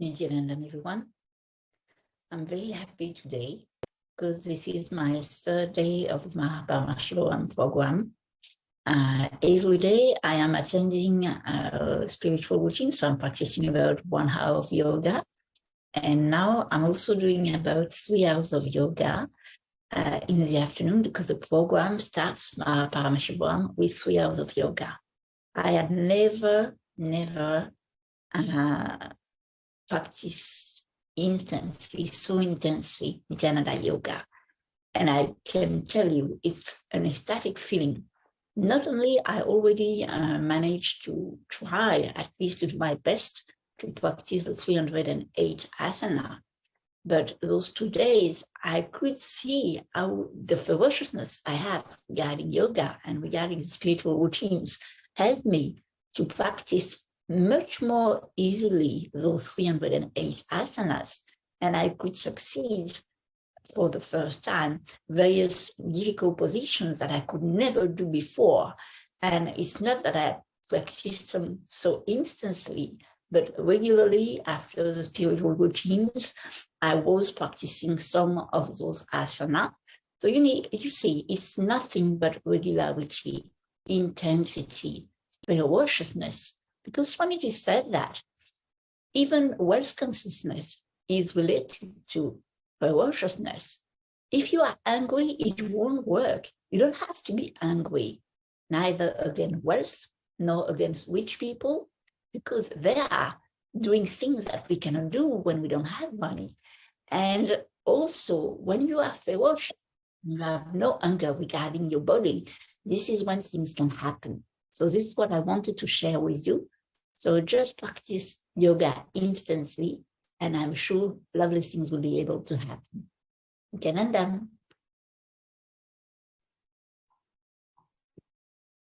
Nithyanandam, everyone. I'm very happy today because this is my third day of the Mahaparashvaram program. Uh, every day I am attending a spiritual routine, so I'm practicing about one hour of yoga. And now I'm also doing about three hours of yoga uh, in the afternoon because the program starts Mahaparashvaram with three hours of yoga. I had never, never uh, practice intensely, so intensely Jnana Yoga. And I can tell you, it's an ecstatic feeling. Not only I already uh, managed to try, at least to do my best, to practice the 308 asana, but those two days, I could see how the ferociousness I have regarding yoga and regarding spiritual routines helped me to practice much more easily those 308 asanas and I could succeed for the first time various difficult positions that I could never do before. And it's not that I practiced them so instantly, but regularly after the spiritual routines, I was practicing some of those asana. So you need, you see, it's nothing but regularity, intensity, ferociousness, because Swamiji said that even wealth consciousness is related to ferociousness. If you are angry, it won't work. You don't have to be angry, neither against wealth nor against rich people, because they are doing things that we cannot do when we don't have money. And also, when you are ferocious, you have no anger regarding your body, this is when things can happen. So this is what I wanted to share with you. So just practice yoga instantly, and I'm sure lovely things will be able to happen. Nithyanandam.